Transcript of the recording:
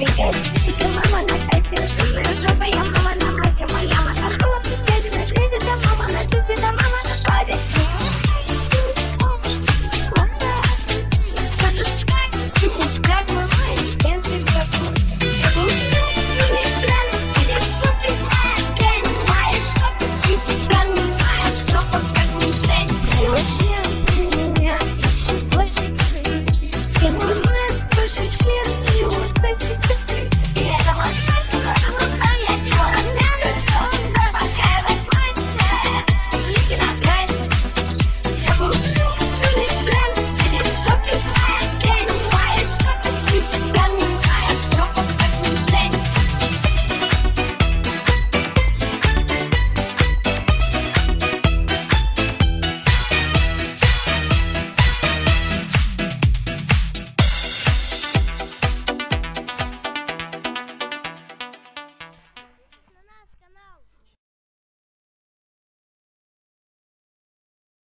Ты девочка, мама на косе, жирная жопа, я мама на мате, моя мотор, клуб, дядя.